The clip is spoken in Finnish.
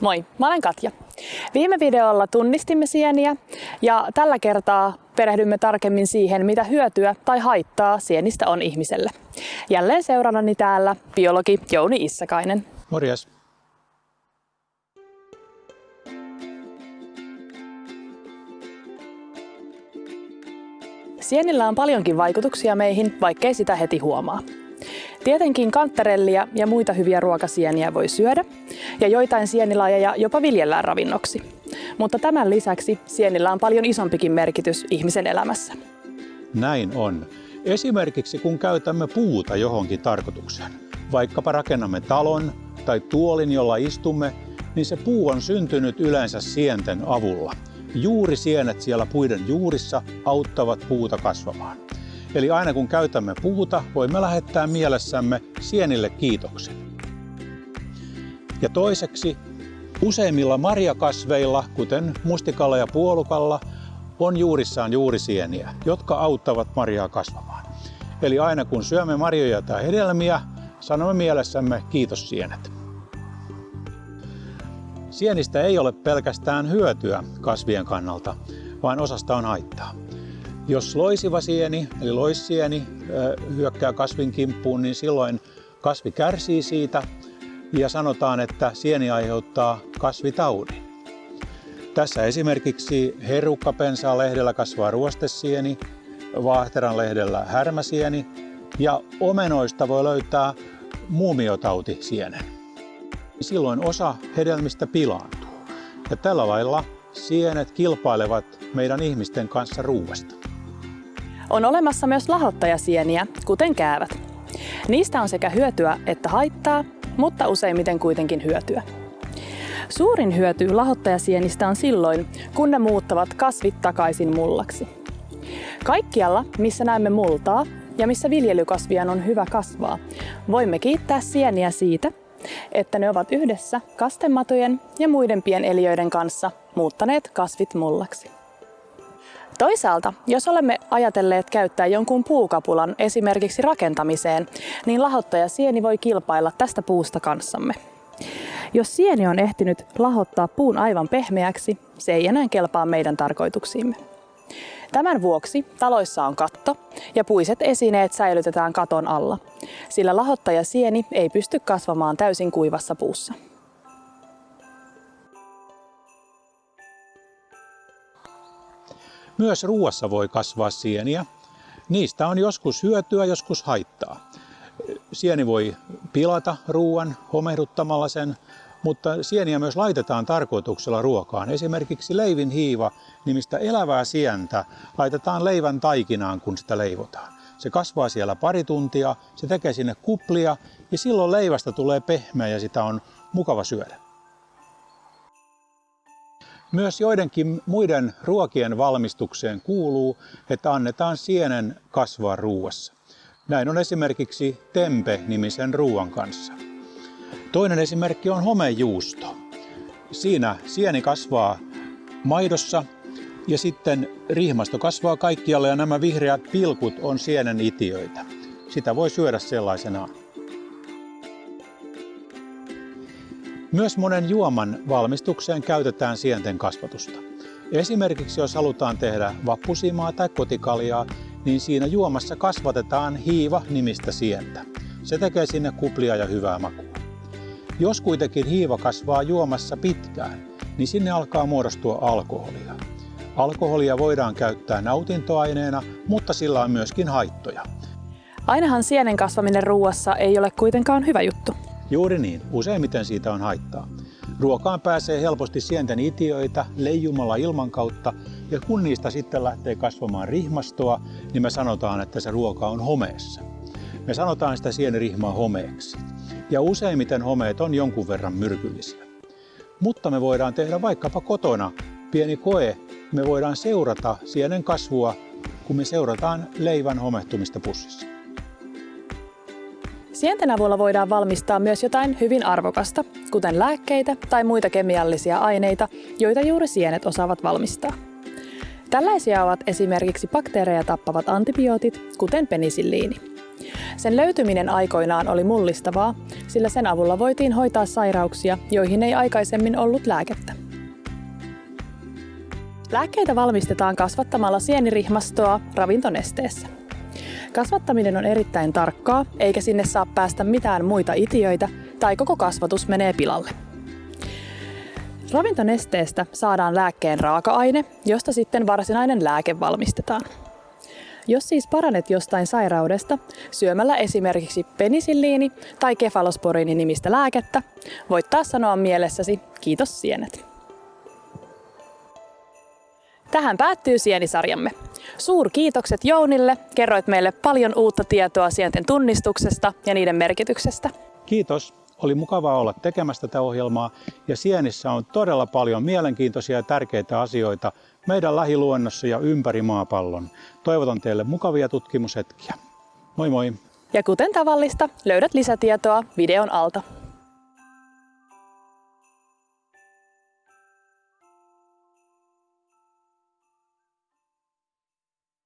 Moi, mä olen Katja. Viime videolla tunnistimme sieniä ja tällä kertaa perehdymme tarkemmin siihen, mitä hyötyä tai haittaa sienistä on ihmiselle. Jälleen seurannani täällä biologi Jouni Issakainen. Morjes. Sienillä on paljonkin vaikutuksia meihin, vaikkei sitä heti huomaa. Tietenkin kantarellia ja muita hyviä ruokasieniä voi syödä, ja joitain sienilajeja jopa viljellään ravinnoksi. Mutta tämän lisäksi sienillä on paljon isompikin merkitys ihmisen elämässä. Näin on. Esimerkiksi kun käytämme puuta johonkin tarkoitukseen, vaikkapa rakennamme talon tai tuolin, jolla istumme, niin se puu on syntynyt yleensä sienten avulla. Juuri sienet siellä puiden juurissa auttavat puuta kasvamaan. Eli aina kun käytämme puuta, voimme lähettää mielessämme sienille kiitoksen. Ja toiseksi, useimmilla marjakasveilla, kuten mustikalla ja puolukalla, on juurissaan juurisieniä, jotka auttavat marjaa kasvamaan. Eli aina kun syömme marjoja tai hedelmiä, sanomme mielessämme kiitos sienet. Sienistä ei ole pelkästään hyötyä kasvien kannalta, vaan osasta on haittaa. Jos loisiva sieni, eli loissieni, hyökkää kasvin kimppuun, niin silloin kasvi kärsii siitä ja sanotaan, että sieni aiheuttaa kasvitaudin. Tässä esimerkiksi herukkapensaa lehdellä kasvaa ruostesieni, vaahteran lehdellä härmäsieni ja omenoista voi löytää muumiotauti-sienen. Silloin osa hedelmistä pilaantuu ja tällä lailla sienet kilpailevat meidän ihmisten kanssa ruuasta. On olemassa myös lahottajasieniä, kuten käävät. Niistä on sekä hyötyä että haittaa, mutta useimmiten kuitenkin hyötyä. Suurin hyöty lahottajasienistä on silloin, kun ne muuttavat kasvit takaisin mullaksi. Kaikkialla, missä näemme multaa ja missä viljelykasvien on hyvä kasvaa, voimme kiittää sieniä siitä, että ne ovat yhdessä kastematojen ja muiden pieneliöiden kanssa muuttaneet kasvit mullaksi. Toisaalta, jos olemme ajatelleet käyttää jonkun puukapulan esimerkiksi rakentamiseen, niin lahottaja sieni voi kilpailla tästä puusta kanssamme. Jos sieni on ehtinyt lahottaa puun aivan pehmeäksi, se ei enää kelpaa meidän tarkoituksiimme. Tämän vuoksi taloissa on katto ja puiset esineet säilytetään katon alla, sillä lahottaja sieni ei pysty kasvamaan täysin kuivassa puussa. Myös ruuassa voi kasvaa sieniä. Niistä on joskus hyötyä, joskus haittaa. Sieni voi pilata ruoan homehduttamalla sen, mutta sieniä myös laitetaan tarkoituksella ruokaan. Esimerkiksi leivin hiiva nimistä elävää sientä laitetaan leivän taikinaan, kun sitä leivotaan. Se kasvaa siellä pari tuntia, se tekee sinne kuplia ja silloin leivästä tulee pehmeä ja sitä on mukava syödä. Myös joidenkin muiden ruokien valmistukseen kuuluu, että annetaan sienen kasvaa ruuassa. Näin on esimerkiksi tempe-nimisen ruoan kanssa. Toinen esimerkki on homejuusto. Siinä sieni kasvaa maidossa ja sitten rihmasto kasvaa kaikkialle ja nämä vihreät pilkut on sienen itiöitä. Sitä voi syödä sellaisenaan. Myös monen juoman valmistukseen käytetään sienten kasvatusta. Esimerkiksi jos halutaan tehdä vappusimaa tai kotikaljaa, niin siinä juomassa kasvatetaan hiiva-nimistä sientä. Se tekee sinne kuplia ja hyvää makua. Jos kuitenkin hiiva kasvaa juomassa pitkään, niin sinne alkaa muodostua alkoholia. Alkoholia voidaan käyttää nautintoaineena, mutta sillä on myöskin haittoja. Ainahan sienen kasvaminen ruuassa ei ole kuitenkaan hyvä juttu. Juuri niin, useimmiten siitä on haittaa. Ruokaan pääsee helposti sienten itiöitä leijumalla ilman kautta, ja kun niistä sitten lähtee kasvamaan rihmastoa, niin me sanotaan, että se ruoka on homeessa. Me sanotaan sitä sienirihmaa homeeksi. Ja useimmiten homeet on jonkun verran myrkyllisiä. Mutta me voidaan tehdä vaikkapa kotona pieni koe. Me voidaan seurata sienen kasvua, kun me seurataan leivän homehtumista pussissa. Sienten avulla voidaan valmistaa myös jotain hyvin arvokasta, kuten lääkkeitä tai muita kemiallisia aineita, joita juuri sienet osaavat valmistaa. Tällaisia ovat esimerkiksi bakteereja tappavat antibiootit, kuten penisilliini. Sen löytyminen aikoinaan oli mullistavaa, sillä sen avulla voitiin hoitaa sairauksia, joihin ei aikaisemmin ollut lääkettä. Lääkkeitä valmistetaan kasvattamalla sienirihmastoa ravintonesteessä. Kasvattaminen on erittäin tarkkaa, eikä sinne saa päästä mitään muita itiöitä, tai koko kasvatus menee pilalle. Ravintonesteestä saadaan lääkkeen raaka-aine, josta sitten varsinainen lääke valmistetaan. Jos siis paranet jostain sairaudesta syömällä esimerkiksi penisilliini tai kefalosporiini nimistä lääkettä, voit taas sanoa mielessäsi kiitos sienet. Tähän päättyy sienisarjamme. Suurkiitokset Jounille, kerroit meille paljon uutta tietoa sienten tunnistuksesta ja niiden merkityksestä. Kiitos. Oli mukavaa olla tekemässä tätä ohjelmaa ja Sienissä on todella paljon mielenkiintoisia ja tärkeitä asioita meidän lähiluonnossa ja ympäri maapallon. Toivotan teille mukavia tutkimushetkiä. Moi moi! Ja kuten tavallista, löydät lisätietoa videon alta.